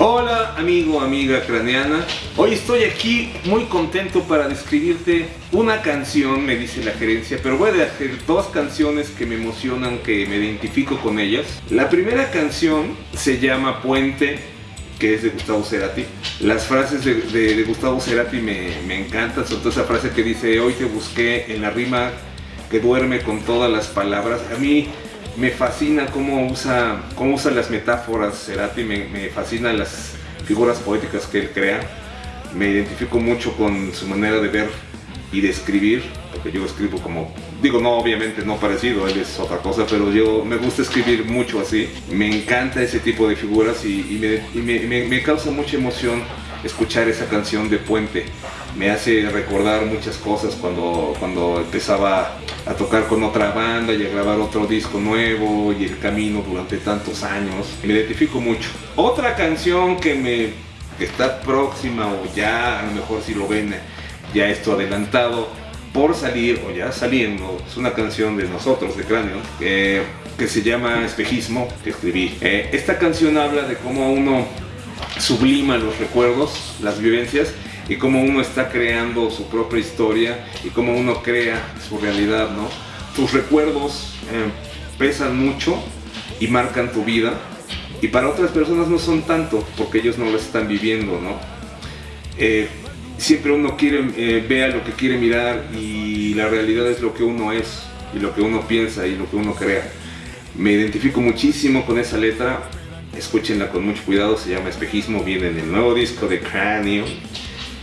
Hola amigo, amiga craneana. Hoy estoy aquí muy contento para describirte una canción, me dice la gerencia, pero voy a hacer dos canciones que me emocionan, que me identifico con ellas. La primera canción se llama Puente, que es de Gustavo Cerati. Las frases de, Gustavo Cerati me, me encantan, sobre todo esa frase que dice, hoy te busqué en la rima que duerme con todas las palabras. A mí me fascina cómo usa, cómo usa las metáforas Cerati, me, me fascinan las figuras poéticas que él crea. Me identifico mucho con su manera de ver y de escribir, porque yo escribo como, digo no obviamente no parecido, él es otra cosa, pero yo me gusta escribir mucho así. Me encanta ese tipo de figuras y, me, me causa mucha emoción escuchar esa canción de Puente. Me hace recordar muchas cosas cuando, cuando empezaba a tocar con otra banda y a grabar otro disco nuevo y el camino durante tantos años. Me identifico mucho. Otra canción que me está próxima o ya a lo mejor si lo ven ya esto adelantado por salir o ya saliendo es una canción de nosotros de Cráneo que se llama Espejismo que escribí. Eh, esta canción habla de cómo uno sublima los recuerdos, las vivencias y cómo uno está creando su propia historia y cómo uno crea su realidad, ¿no? Tus recuerdos eh, pesan mucho y marcan tu vida y para otras personas no son tanto porque ellos no lo están viviendo, ¿no? Eh, siempre uno quiere, eh, vea lo que quiere mirar y la realidad es lo que uno es y lo que uno piensa y lo que uno crea. Me identifico muchísimo con esa letra, escúchenla con mucho cuidado, se llama Espejismo, viene en el nuevo disco de Cráneo.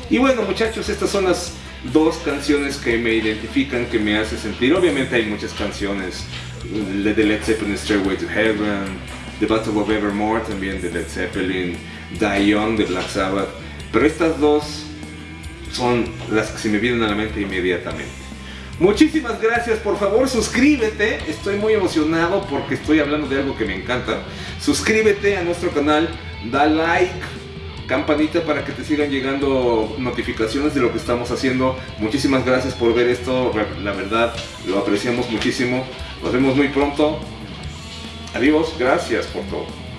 Y bueno muchachos, estas son las dos canciones que me identifican, que me hacen sentir. Obviamente hay muchas canciones, de Led Zeppelin, Stairway to Heaven, The Battle of Evermore también de Led Zeppelin, Die Young de Black Sabbath, pero estas dos son las que se me vienen a la mente inmediatamente. Muchísimas gracias, por favor suscríbete, estoy muy emocionado porque estoy hablando de algo que me encanta. Suscríbete a nuestro canal, da like, campanita para que te sigan llegando notificaciones de lo que estamos haciendo. Muchísimas gracias por ver esto, la verdad lo apreciamos muchísimo. Nos vemos muy pronto. Adiós, gracias por todo.